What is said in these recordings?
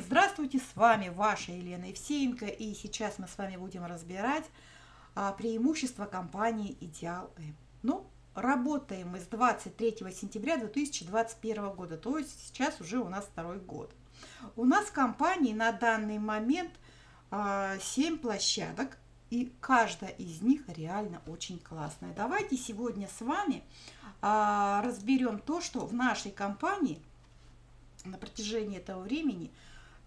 Здравствуйте, с вами ваша Елена Евсеенко, и сейчас мы с вами будем разбирать а, преимущества компании Идеал М. Ну, работаем мы с 23 сентября 2021 года, то есть сейчас уже у нас второй год. У нас в компании на данный момент а, 7 площадок, и каждая из них реально очень классная. Давайте сегодня с вами а, разберем то, что в нашей компании на протяжении этого времени –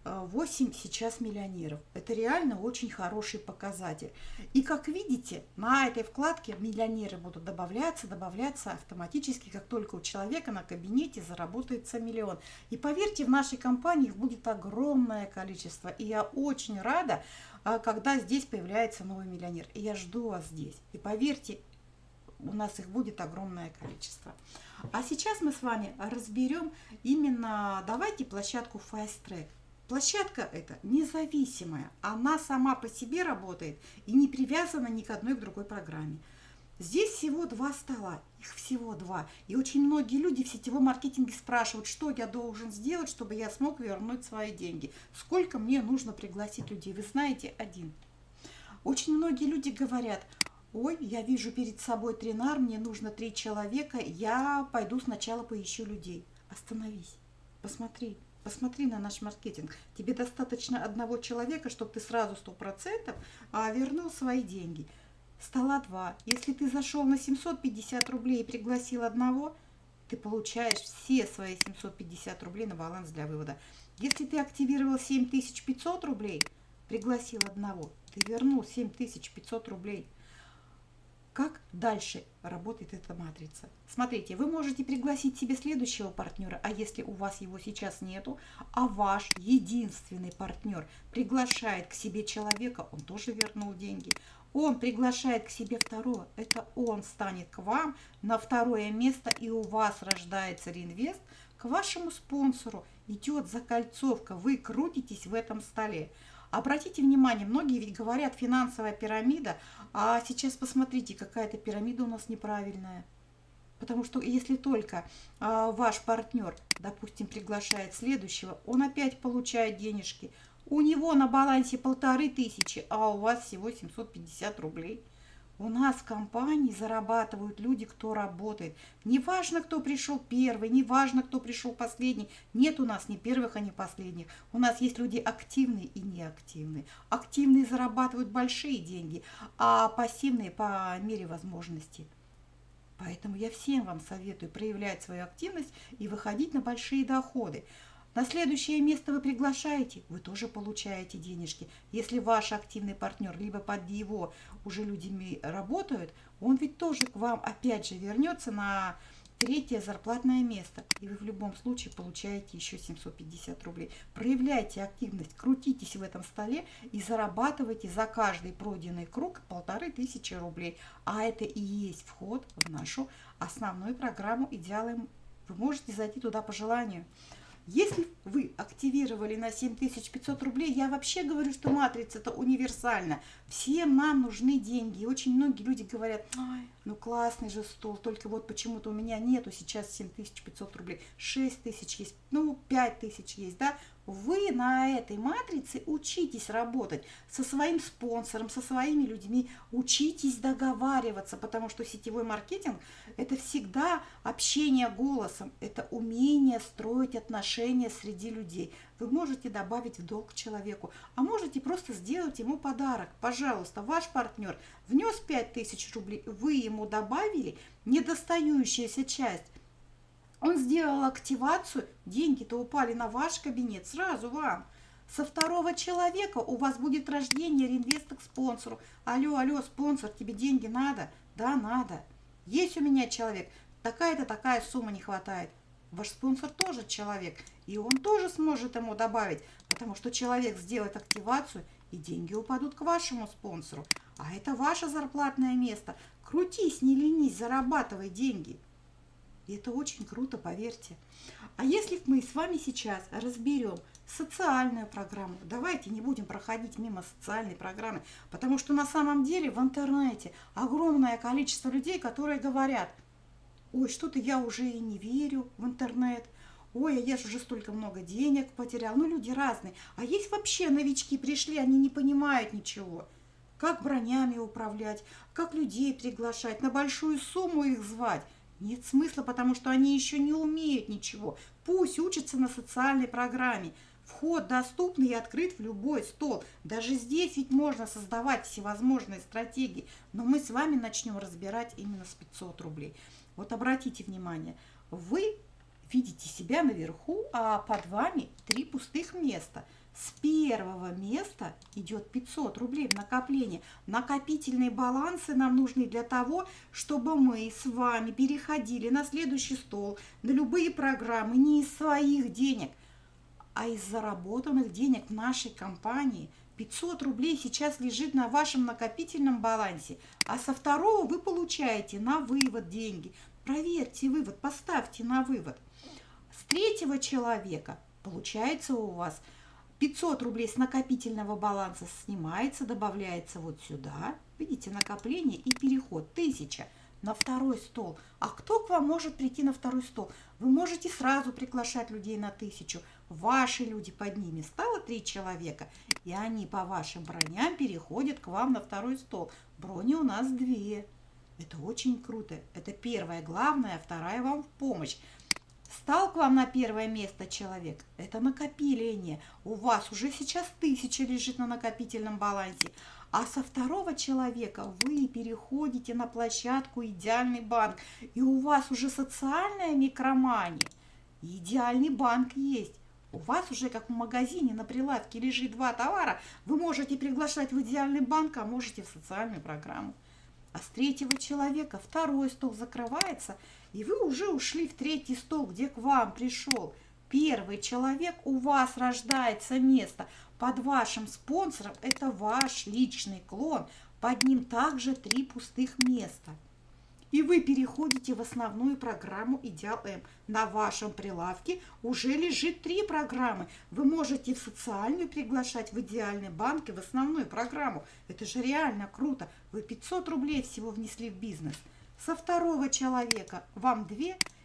8 э, сейчас миллионеров. Это реально очень хороший показатель. И как видите, на этой вкладке миллионеры будут добавляться, добавляться автоматически, как только у человека на кабинете заработается миллион. И поверьте, в нашей компании их будет огромное количество. И я очень рада, а, когда здесь появляется новый миллионер. И я жду вас здесь. И поверьте, у нас их будет огромное количество. А сейчас мы с вами разберем именно, давайте площадку Fast Track. Площадка эта независимая, она сама по себе работает и не привязана ни к одной к другой программе. Здесь всего два стола, их всего два. И очень многие люди в сетевом маркетинге спрашивают, что я должен сделать, чтобы я смог вернуть свои деньги. Сколько мне нужно пригласить людей? Вы знаете, один. Очень многие люди говорят, ой, я вижу перед собой тренар, мне нужно три человека, я пойду сначала поищу людей. Остановись, посмотри, Посмотри на наш маркетинг. Тебе достаточно одного человека, чтобы ты сразу 100% а, вернул свои деньги. Стола два. Если ты зашел на 750 рублей и пригласил одного, ты получаешь все свои 750 рублей на баланс для вывода. Если ты активировал 7500 рублей, пригласил одного, ты вернул 7500 рублей – как дальше работает эта матрица? Смотрите, вы можете пригласить себе следующего партнера, а если у вас его сейчас нету, а ваш единственный партнер приглашает к себе человека, он тоже вернул деньги. Он приглашает к себе второго, это он станет к вам на второе место, и у вас рождается реинвест к вашему спонсору. Идет закольцовка, вы крутитесь в этом столе. Обратите внимание, многие ведь говорят финансовая пирамида, а сейчас посмотрите, какая-то пирамида у нас неправильная. Потому что если только а, ваш партнер, допустим, приглашает следующего, он опять получает денежки. У него на балансе полторы тысячи, а у вас всего 750 рублей. У нас в компании зарабатывают люди, кто работает. Неважно, кто пришел первый, неважно, кто пришел последний. Нет у нас ни первых, а ни последних. У нас есть люди активные и неактивные. Активные зарабатывают большие деньги, а пассивные по мере возможности. Поэтому я всем вам советую проявлять свою активность и выходить на большие доходы. На следующее место вы приглашаете, вы тоже получаете денежки. Если ваш активный партнер, либо под его уже людьми работают, он ведь тоже к вам опять же вернется на третье зарплатное место. И вы в любом случае получаете еще 750 рублей. Проявляйте активность, крутитесь в этом столе и зарабатывайте за каждый пройденный круг полторы тысячи рублей. А это и есть вход в нашу основную программу «Идеалы». Вы можете зайти туда по желанию. Если вы активировали на 7500 рублей, я вообще говорю, что матрица это универсальна. Всем нам нужны деньги. И очень многие люди говорят, Ой, ну классный же стол, только вот почему-то у меня нету сейчас 7500 рублей. 6000 есть, ну 5000 есть, да? Вы на этой матрице учитесь работать со своим спонсором, со своими людьми, учитесь договариваться, потому что сетевой маркетинг – это всегда общение голосом, это умение строить отношения среди людей. Вы можете добавить в долг человеку, а можете просто сделать ему подарок. Пожалуйста, ваш партнер внес 5000 рублей, вы ему добавили недостающаяся часть – он сделал активацию, деньги-то упали на ваш кабинет, сразу вам. Со второго человека у вас будет рождение реинвеста к спонсору. Алло, алло, спонсор, тебе деньги надо? Да, надо. Есть у меня человек, такая-то такая сумма не хватает. Ваш спонсор тоже человек, и он тоже сможет ему добавить, потому что человек сделает активацию, и деньги упадут к вашему спонсору. А это ваше зарплатное место. Крутись, не ленись, зарабатывай деньги. И это очень круто, поверьте. А если мы с вами сейчас разберем социальную программу, давайте не будем проходить мимо социальной программы, потому что на самом деле в интернете огромное количество людей, которые говорят, ой, что-то я уже и не верю в интернет, ой, а я же уже столько много денег потерял. Ну, люди разные. А есть вообще новички пришли, они не понимают ничего. Как бронями управлять, как людей приглашать, на большую сумму их звать. Нет смысла, потому что они еще не умеют ничего. Пусть учатся на социальной программе. Вход доступный и открыт в любой стол. Даже здесь ведь можно создавать всевозможные стратегии. Но мы с вами начнем разбирать именно с 500 рублей. Вот обратите внимание, вы видите себя наверху, а под вами три пустых места. С первого места идет 500 рублей в накопление. Накопительные балансы нам нужны для того, чтобы мы с вами переходили на следующий стол, на любые программы не из своих денег, а из заработанных денег в нашей компании. 500 рублей сейчас лежит на вашем накопительном балансе, а со второго вы получаете на вывод деньги. Проверьте вывод, поставьте на вывод. С третьего человека получается у вас 500 рублей с накопительного баланса снимается, добавляется вот сюда. Видите, накопление и переход. 1000 на второй стол. А кто к вам может прийти на второй стол? Вы можете сразу приглашать людей на тысячу. Ваши люди под ними стало три человека, и они по вашим броням переходят к вам на второй стол. Брони у нас две. Это очень круто. Это первое главное, а вторая вам в помощь. Стал к вам на первое место человек, это накопление. У вас уже сейчас тысяча лежит на накопительном балансе. А со второго человека вы переходите на площадку «Идеальный банк». И у вас уже социальная микромания. Идеальный банк есть. У вас уже как в магазине на прилавке лежит два товара. Вы можете приглашать в идеальный банк, а можете в социальную программу. А с третьего человека второй стол закрывается, и вы уже ушли в третий стол, где к вам пришел. Первый человек, у вас рождается место. Под вашим спонсором это ваш личный клон, под ним также три пустых места и вы переходите в основную программу Идеал М. На вашем прилавке уже лежит три программы. Вы можете в социальную приглашать, в идеальный банк и в основную программу. Это же реально круто. Вы 500 рублей всего внесли в бизнес. Со второго человека вам 2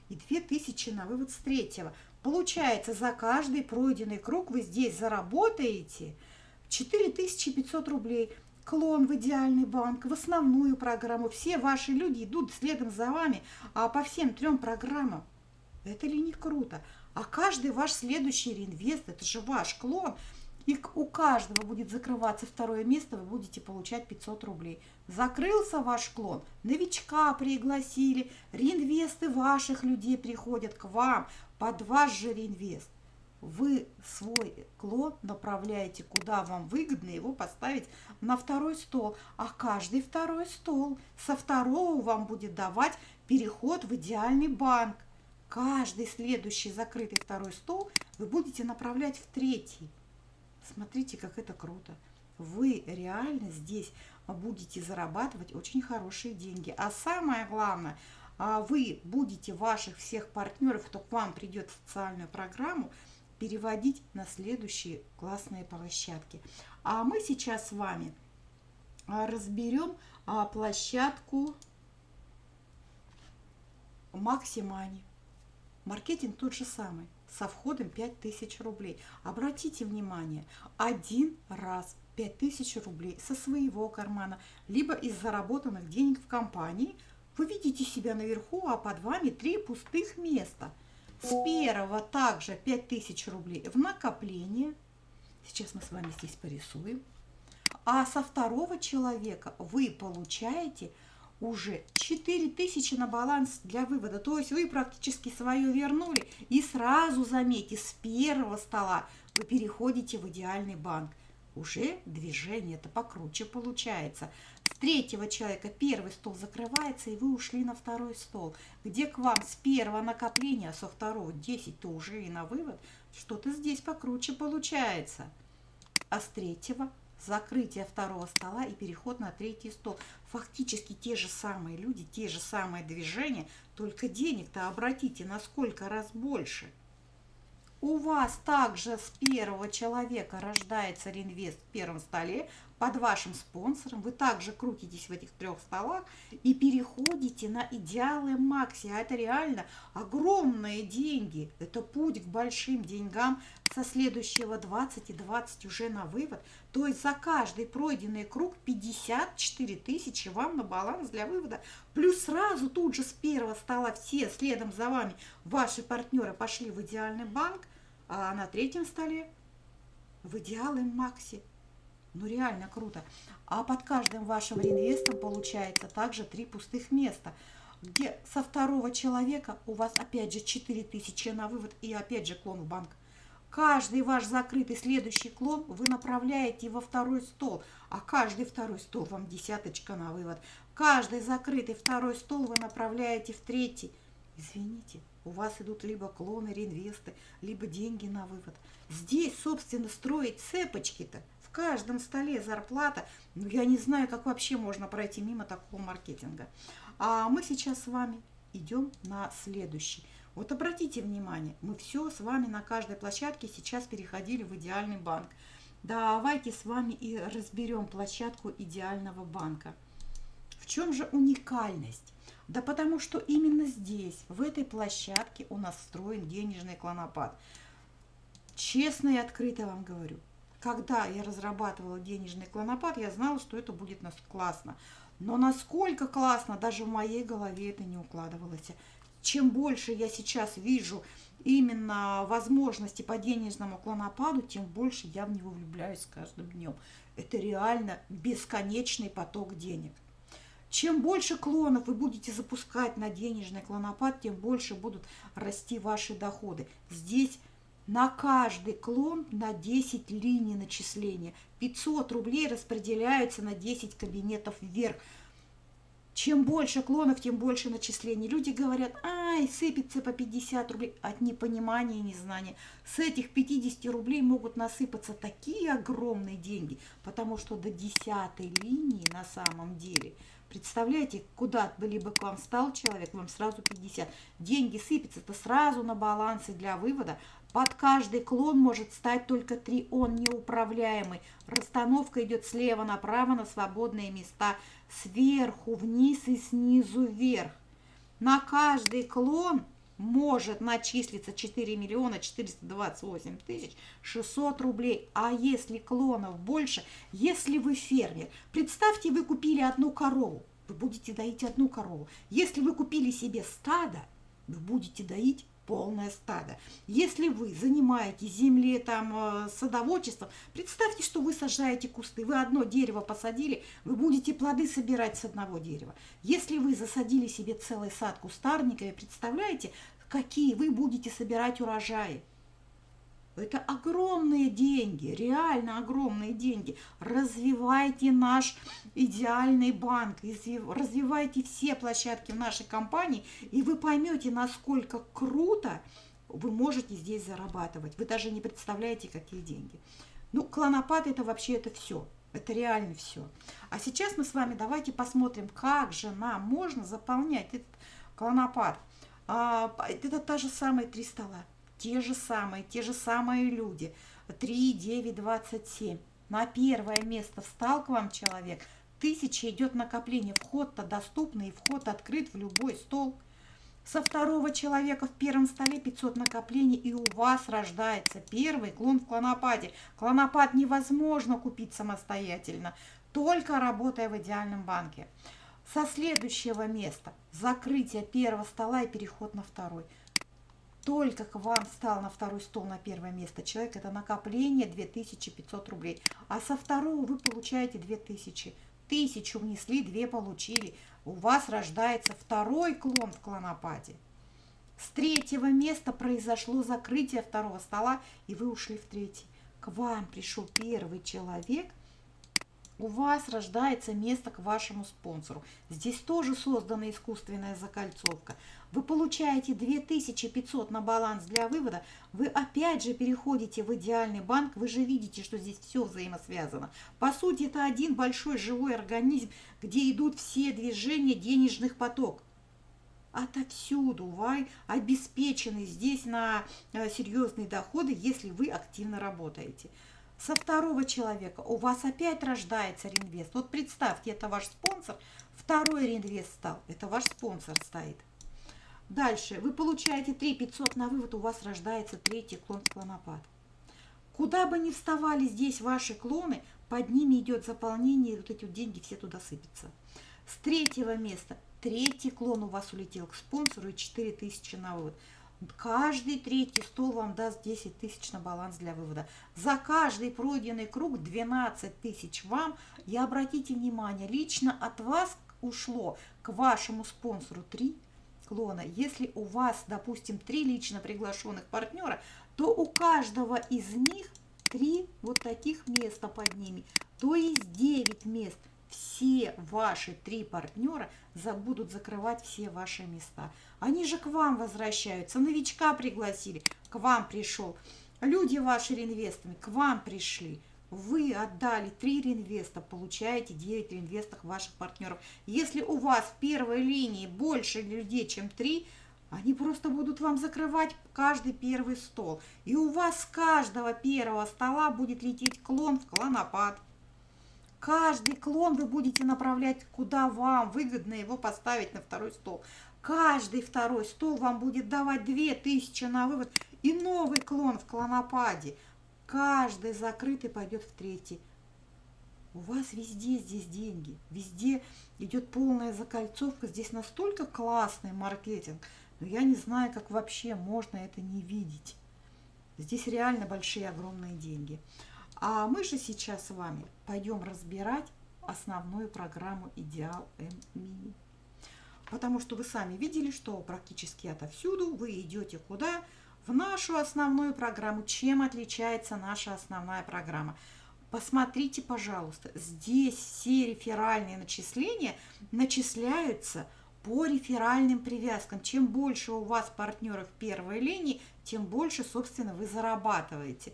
и 2000 на вывод с третьего. Получается, за каждый пройденный круг вы здесь заработаете 4500 рублей – клон в идеальный банк, в основную программу. Все ваши люди идут следом за вами а по всем трем программам. Это ли не круто? А каждый ваш следующий реинвест, это же ваш клон, и у каждого будет закрываться второе место, вы будете получать 500 рублей. Закрылся ваш клон, новичка пригласили, реинвесты ваших людей приходят к вам под ваш же реинвест вы свой клон направляете, куда вам выгодно его поставить на второй стол. А каждый второй стол со второго вам будет давать переход в идеальный банк. Каждый следующий закрытый второй стол вы будете направлять в третий. Смотрите, как это круто. Вы реально здесь будете зарабатывать очень хорошие деньги. А самое главное, а вы будете ваших всех партнеров, кто к вам придет в социальную программу, переводить на следующие классные площадки. А мы сейчас с вами а, разберем а, площадку Максимани. Маркетинг тот же самый, со входом 5000 рублей. Обратите внимание, один раз 5000 рублей со своего кармана, либо из заработанных денег в компании, вы видите себя наверху, а под вами три пустых места – с первого также 5000 рублей в накопление. Сейчас мы с вами здесь порисуем. А со второго человека вы получаете уже 4000 на баланс для вывода. То есть вы практически свое вернули. И сразу, заметьте, с первого стола вы переходите в идеальный банк. Уже движение это покруче получается третьего человека первый стол закрывается, и вы ушли на второй стол, где к вам с первого накопления, а со второго 10, то уже и на вывод, что-то здесь покруче получается. А с третьего закрытие второго стола и переход на третий стол. Фактически те же самые люди, те же самые движения, только денег-то обратите на сколько раз больше. У вас также с первого человека рождается реинвест в первом столе, под вашим спонсором, вы также крутитесь в этих трех столах и переходите на идеалы Макси. А это реально огромные деньги. Это путь к большим деньгам со следующего 20 и 20 уже на вывод. То есть за каждый пройденный круг 54 тысячи вам на баланс для вывода. Плюс сразу тут же с первого стола все следом за вами ваши партнеры пошли в идеальный банк, а на третьем столе в идеалы Макси. Ну реально круто. А под каждым вашим реинвестом получается также три пустых места, где со второго человека у вас опять же 4000 на вывод и опять же клон в банк. Каждый ваш закрытый следующий клон вы направляете во второй стол, а каждый второй стол вам десяточка на вывод. Каждый закрытый второй стол вы направляете в третий. Извините, у вас идут либо клоны, реинвесты, либо деньги на вывод. Здесь, собственно, строить цепочки-то каждом столе зарплата. Ну, я не знаю, как вообще можно пройти мимо такого маркетинга. А мы сейчас с вами идем на следующий. Вот обратите внимание, мы все с вами на каждой площадке сейчас переходили в идеальный банк. Давайте с вами и разберем площадку идеального банка. В чем же уникальность? Да потому что именно здесь, в этой площадке у нас встроен денежный клонопад. Честно и открыто вам говорю, когда я разрабатывала денежный клонопад, я знала, что это будет нас классно. Но насколько классно, даже в моей голове это не укладывалось. Чем больше я сейчас вижу именно возможности по денежному клонопаду, тем больше я в него влюбляюсь с каждым днем. Это реально бесконечный поток денег. Чем больше клонов вы будете запускать на денежный клонопад, тем больше будут расти ваши доходы. Здесь на каждый клон на 10 линий начисления. 500 рублей распределяются на 10 кабинетов вверх. Чем больше клонов, тем больше начислений. Люди говорят, ай, сыпется по 50 рублей. От непонимания и незнания. С этих 50 рублей могут насыпаться такие огромные деньги, потому что до 10 линии на самом деле – Представляете, куда бы либо к вам стал человек, вам сразу 50. Деньги сыпятся-то сразу на балансы для вывода. Под каждый клон может стать только 3. Он неуправляемый. Расстановка идет слева направо на свободные места. Сверху вниз и снизу вверх. На каждый клон может начислиться 4 миллиона 428 тысяч 600 рублей. А если клонов больше, если вы фермер, представьте, вы купили одну корову, вы будете доить одну корову. Если вы купили себе стадо, вы будете доить полное стадо. Если вы занимаетесь землей, там, э, садоводчеством, представьте, что вы сажаете кусты. Вы одно дерево посадили, вы будете плоды собирать с одного дерева. Если вы засадили себе целый сад кустарниками, представляете, какие вы будете собирать урожаи? Это огромные деньги, реально огромные деньги. Развивайте наш идеальный банк, развивайте все площадки в нашей компании, и вы поймете, насколько круто вы можете здесь зарабатывать. Вы даже не представляете, какие деньги. Ну, клонопад это вообще это все. Это реально все. А сейчас мы с вами давайте посмотрим, как же нам можно заполнять этот клонопад. А, это та же самая три стола те же самые, те же самые люди. 3, 9, 27. На первое место встал к вам человек. Тысяча идет накопление. Вход-то доступный, вход открыт в любой стол. Со второго человека в первом столе 500 накоплений, и у вас рождается первый клон в клонопаде. Клонопад невозможно купить самостоятельно, только работая в идеальном банке. Со следующего места закрытие первого стола и переход на второй – только к вам встал на второй стол на первое место человек, это накопление 2500 рублей. А со второго вы получаете 2000. Тысячу внесли, две получили. У вас рождается второй клон в клонопаде. С третьего места произошло закрытие второго стола, и вы ушли в третий. К вам пришел первый человек – у вас рождается место к вашему спонсору. Здесь тоже создана искусственная закольцовка. Вы получаете 2500 на баланс для вывода, вы опять же переходите в идеальный банк, вы же видите, что здесь все взаимосвязано. По сути, это один большой живой организм, где идут все движения денежных потоков отовсюду вы обеспечены здесь на э, серьезные доходы, если вы активно работаете. Со второго человека у вас опять рождается реинвест. Вот представьте, это ваш спонсор, второй реинвест стал, это ваш спонсор стоит. Дальше, вы получаете 3 500 на вывод, у вас рождается третий клон клонопад. Куда бы ни вставали здесь ваши клоны, под ними идет заполнение, и вот эти вот деньги все туда сыпятся. С третьего места третий клон у вас улетел к спонсору и 4000 на вывод. Каждый третий стол вам даст 10 тысяч на баланс для вывода. За каждый пройденный круг 12 тысяч вам. И обратите внимание, лично от вас ушло к вашему спонсору 3 клона. Если у вас, допустим, 3 лично приглашенных партнера, то у каждого из них 3 вот таких места под ними. То есть 9 мест – все ваши три партнера будут закрывать все ваши места. Они же к вам возвращаются, новичка пригласили, к вам пришел. Люди ваши реинвестами к вам пришли. Вы отдали 3 реинвеста, получаете 9 реинвестов ваших партнеров. Если у вас в первой линии больше людей, чем 3, они просто будут вам закрывать каждый первый стол. И у вас с каждого первого стола будет лететь клон в клонопад. Каждый клон вы будете направлять, куда вам выгодно его поставить на второй стол. Каждый второй стол вам будет давать 2000 на вывод и новый клон в клонопаде. Каждый закрытый пойдет в третий. У вас везде здесь деньги, везде идет полная закольцовка, здесь настолько классный маркетинг, но я не знаю, как вообще можно это не видеть. Здесь реально большие, огромные деньги. А мы же сейчас с вами пойдем разбирать основную программу Идеал М Мини. Потому что вы сами видели, что практически отовсюду вы идете куда? В нашу основную программу. Чем отличается наша основная программа? Посмотрите, пожалуйста, здесь все реферальные начисления начисляются по реферальным привязкам. Чем больше у вас партнеров первой линии, тем больше, собственно, вы зарабатываете.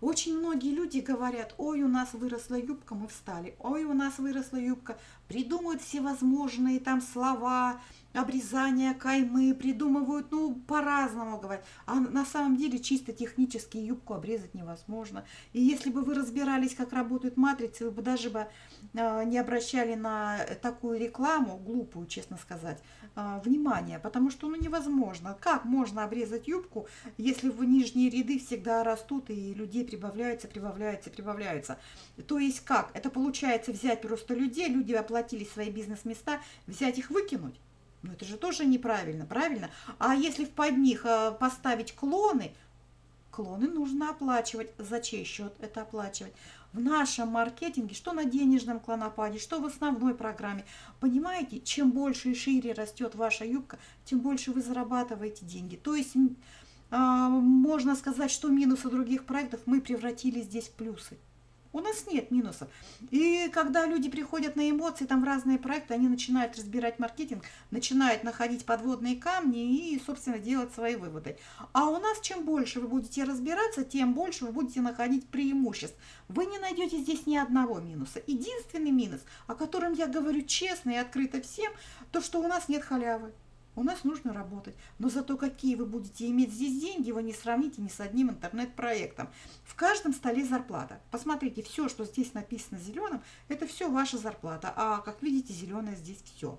Очень многие люди говорят, ой, у нас выросла юбка, мы встали, ой, у нас выросла юбка, придумывают всевозможные там слова, обрезания каймы, придумывают, ну, по-разному говорят. А на самом деле чисто технически юбку обрезать невозможно. И если бы вы разбирались, как работают матрицы, вы бы даже бы э, не обращали на такую рекламу, глупую, честно сказать, э, внимания, потому что, ну, невозможно. Как можно обрезать юбку, если в нижние ряды всегда растут и людей прибавляются, прибавляются, прибавляются? То есть как? Это получается взять просто людей, люди оплатили свои бизнес-места, взять их выкинуть? Ну это же тоже неправильно, правильно? А если под них э, поставить клоны, клоны нужно оплачивать. За чей счет это оплачивать? В нашем маркетинге, что на денежном клонопаде, что в основной программе. Понимаете, чем больше и шире растет ваша юбка, тем больше вы зарабатываете деньги. То есть можно сказать, что минусы других проектов мы превратили здесь в плюсы. У нас нет минусов. И когда люди приходят на эмоции, там в разные проекты, они начинают разбирать маркетинг, начинают находить подводные камни и, собственно, делать свои выводы. А у нас чем больше вы будете разбираться, тем больше вы будете находить преимуществ. Вы не найдете здесь ни одного минуса. Единственный минус, о котором я говорю честно и открыто всем, то, что у нас нет халявы. У нас нужно работать. Но зато какие вы будете иметь здесь деньги, вы не сравните ни с одним интернет-проектом. В каждом столе зарплата. Посмотрите, все, что здесь написано зеленым, это все ваша зарплата. А как видите, зеленое здесь все.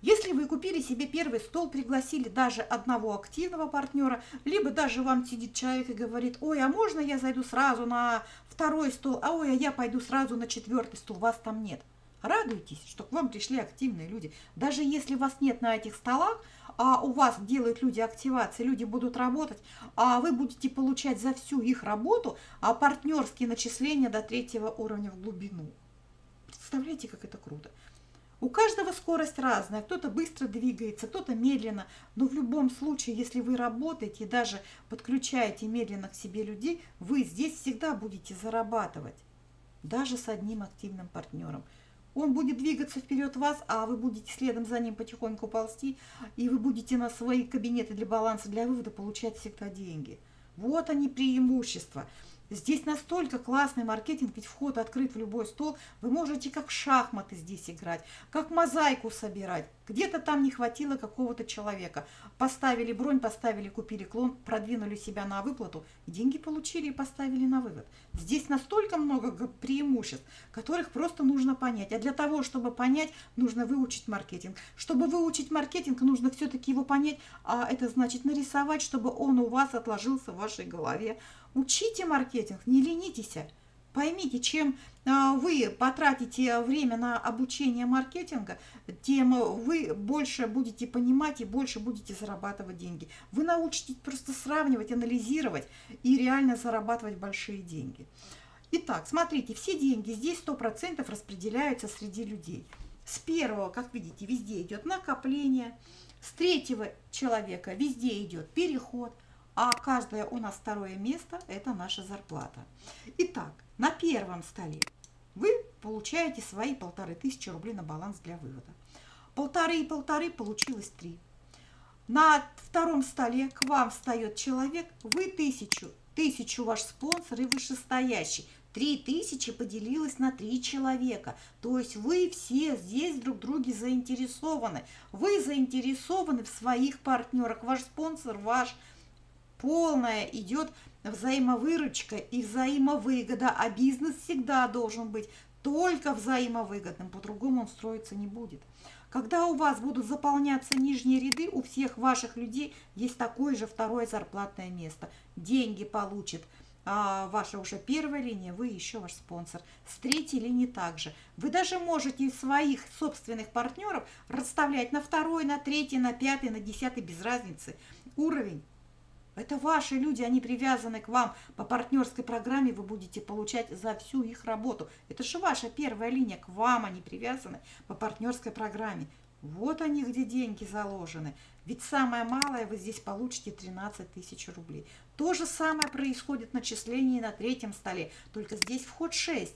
Если вы купили себе первый стол, пригласили даже одного активного партнера, либо даже вам сидит человек и говорит, ой, а можно я зайду сразу на второй стол, а ой, а я пойду сразу на четвертый стол, вас там нет. Радуйтесь, что к вам пришли активные люди. Даже если вас нет на этих столах, а у вас делают люди активации, люди будут работать, а вы будете получать за всю их работу а партнерские начисления до третьего уровня в глубину. Представляете, как это круто. У каждого скорость разная, кто-то быстро двигается, кто-то медленно, но в любом случае, если вы работаете и даже подключаете медленно к себе людей, вы здесь всегда будете зарабатывать, даже с одним активным партнером. Он будет двигаться вперед вас, а вы будете следом за ним потихоньку ползти, и вы будете на свои кабинеты для баланса, для вывода получать всегда деньги. Вот они преимущества. Здесь настолько классный маркетинг, ведь вход открыт в любой стол. Вы можете как шахматы здесь играть, как мозаику собирать. Где-то там не хватило какого-то человека. Поставили бронь, поставили, купили клон, продвинули себя на выплату, деньги получили и поставили на вывод. Здесь настолько много преимуществ, которых просто нужно понять. А для того, чтобы понять, нужно выучить маркетинг. Чтобы выучить маркетинг, нужно все-таки его понять, а это значит нарисовать, чтобы он у вас отложился в вашей голове. Учите маркетинг, не ленитесь. Поймите, чем а, вы потратите время на обучение маркетинга, тем вы больше будете понимать и больше будете зарабатывать деньги. Вы научитесь просто сравнивать, анализировать и реально зарабатывать большие деньги. Итак, смотрите, все деньги здесь 100% распределяются среди людей. С первого, как видите, везде идет накопление, с третьего человека везде идет переход, а каждое у нас второе место – это наша зарплата. Итак, на первом столе вы получаете свои полторы тысячи рублей на баланс для вывода. Полторы и полторы получилось три. На втором столе к вам встает человек, вы тысячу, тысячу ваш спонсор и вышестоящий. Три тысячи поделилось на три человека. То есть вы все здесь друг друге заинтересованы. Вы заинтересованы в своих партнерах. Ваш спонсор, ваш полная идет взаимовыручка и взаимовыгода, а бизнес всегда должен быть только взаимовыгодным, по-другому он строиться не будет. Когда у вас будут заполняться нижние ряды, у всех ваших людей есть такое же второе зарплатное место. Деньги получит а, ваша уже первая линия, вы еще ваш спонсор. С третьей линии также. Вы даже можете своих собственных партнеров расставлять на второй, на третий, на пятый, на десятый, без разницы. Уровень это ваши люди, они привязаны к вам. По партнерской программе вы будете получать за всю их работу. Это же ваша первая линия, к вам они привязаны по партнерской программе. Вот они, где деньги заложены. Ведь самое малое вы здесь получите 13 тысяч рублей. То же самое происходит начислении на третьем столе, только здесь вход 6.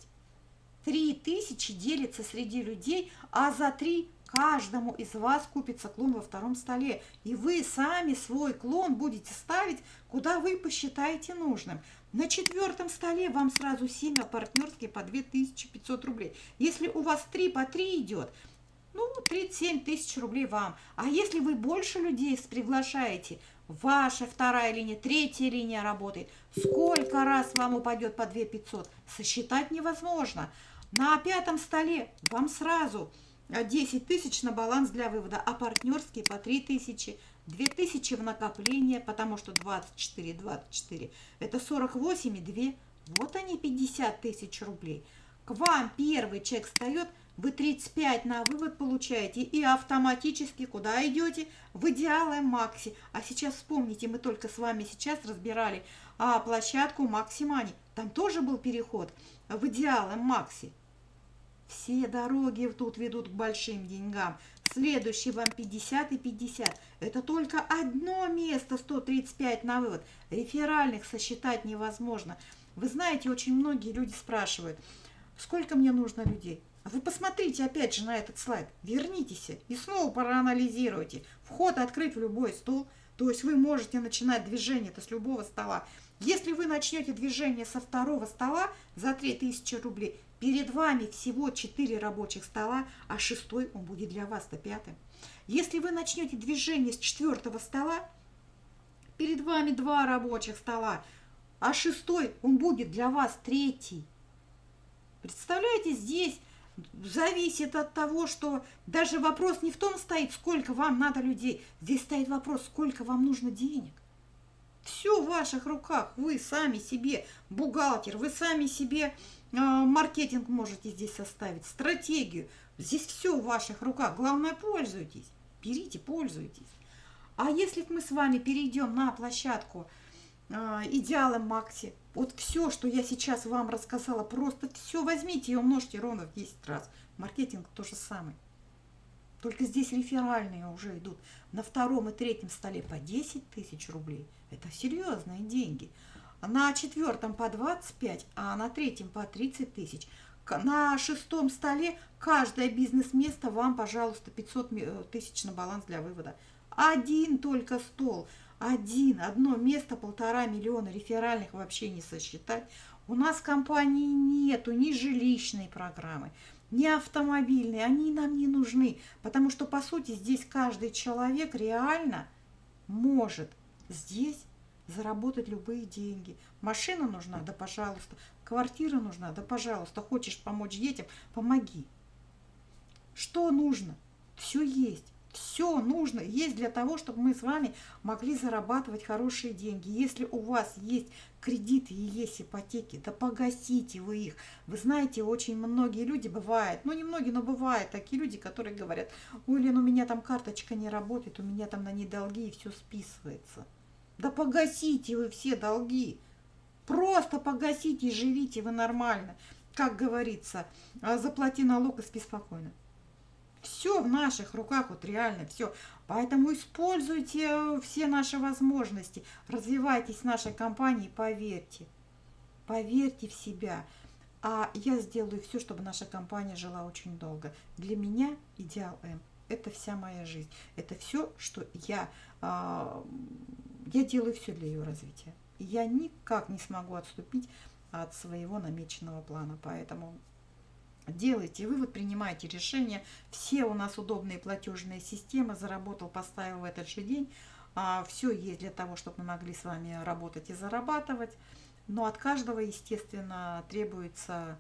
3 тысячи делится среди людей, а за 3 Каждому из вас купится клон во втором столе, и вы сами свой клон будете ставить, куда вы посчитаете нужным. На четвертом столе вам сразу 7, а партнерские по 2500 рублей. Если у вас 3 по 3 идет, ну, 37 тысяч рублей вам. А если вы больше людей приглашаете, ваша вторая линия, третья линия работает, сколько раз вам упадет по 2500? Сосчитать невозможно. На пятом столе вам сразу 10 тысяч на баланс для вывода, а партнерские по 3 тысячи, 2 тысячи в накопление, потому что 24, 24, это 48 и 2, вот они 50 тысяч рублей. К вам первый чек встает, вы 35 на вывод получаете и автоматически куда идете? В идеалы Макси. А сейчас вспомните, мы только с вами сейчас разбирали а, площадку Макси Мани. Там тоже был переход в идеалы Макси. Все дороги тут ведут к большим деньгам. Следующий вам 50 и 50. Это только одно место 135 на вывод. Реферальных сосчитать невозможно. Вы знаете, очень многие люди спрашивают, сколько мне нужно людей? Вы посмотрите опять же на этот слайд. Вернитесь и снова проанализируйте. Вход открыть в любой стол. То есть вы можете начинать движение это с любого стола. Если вы начнете движение со второго стола за 3000 рублей, Перед вами всего 4 рабочих стола, а шестой он будет для вас-то пятым. Если вы начнете движение с четвертого стола, перед вами два рабочих стола, а шестой он будет для вас третий. Представляете, здесь зависит от того, что даже вопрос не в том стоит, сколько вам надо людей. Здесь стоит вопрос, сколько вам нужно денег. Все в ваших руках. Вы сами себе бухгалтер, вы сами себе маркетинг можете здесь составить, стратегию. Здесь все в ваших руках. Главное, пользуйтесь. Берите, пользуйтесь. А если мы с вами перейдем на площадку э, Идеала Макси, вот все, что я сейчас вам рассказала, просто все возьмите и умножьте ровно в 10 раз. Маркетинг то же самое. Только здесь реферальные уже идут на втором и третьем столе по 10 тысяч рублей. Это серьезные деньги на четвертом по 25, а на третьем по 30 тысяч. На шестом столе каждое бизнес-место вам, пожалуйста, 500 э, тысяч на баланс для вывода. Один только стол. один, одно место, полтора миллиона реферальных вообще не сосчитать. У нас компании нету ни жилищной программы, ни автомобильной, они нам не нужны, потому что, по сути, здесь каждый человек реально может здесь заработать любые деньги. Машина нужна? Да, пожалуйста. Квартира нужна? Да, пожалуйста. Хочешь помочь детям? Помоги. Что нужно? Все есть. Все нужно есть для того, чтобы мы с вами могли зарабатывать хорошие деньги. Если у вас есть кредиты и есть ипотеки, да погасите вы их. Вы знаете, очень многие люди бывают, ну не многие, но бывают такие люди, которые говорят, ой, Лен, у меня там карточка не работает, у меня там на ней долги и все списывается. Да погасите вы все долги. Просто погасите и живите вы нормально. Как говорится, «А заплати налог и спи спокойно. Все в наших руках, вот реально все. Поэтому используйте все наши возможности, развивайтесь в нашей компании, поверьте. Поверьте в себя. А я сделаю все, чтобы наша компания жила очень долго. Для меня идеал М. Это вся моя жизнь. Это все, что я, а, я делаю все для ее развития. Я никак не смогу отступить от своего намеченного плана. Поэтому делайте вывод, принимайте решение. Все у нас удобные платежные системы. Заработал, поставил в этот же день. А, Все есть для того, чтобы мы могли с вами работать и зарабатывать. Но от каждого, естественно, требуется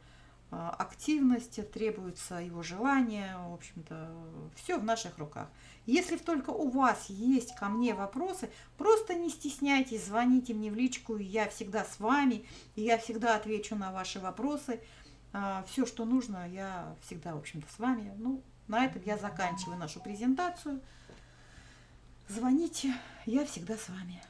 активность, требуется его желание. В общем-то, все в наших руках. Если только у вас есть ко мне вопросы, просто не стесняйтесь, звоните мне в личку, я всегда с вами, и я всегда отвечу на ваши вопросы. А, все, что нужно, я всегда, в общем-то, с вами. Ну, на этом я заканчиваю нашу презентацию. Звоните, я всегда с вами.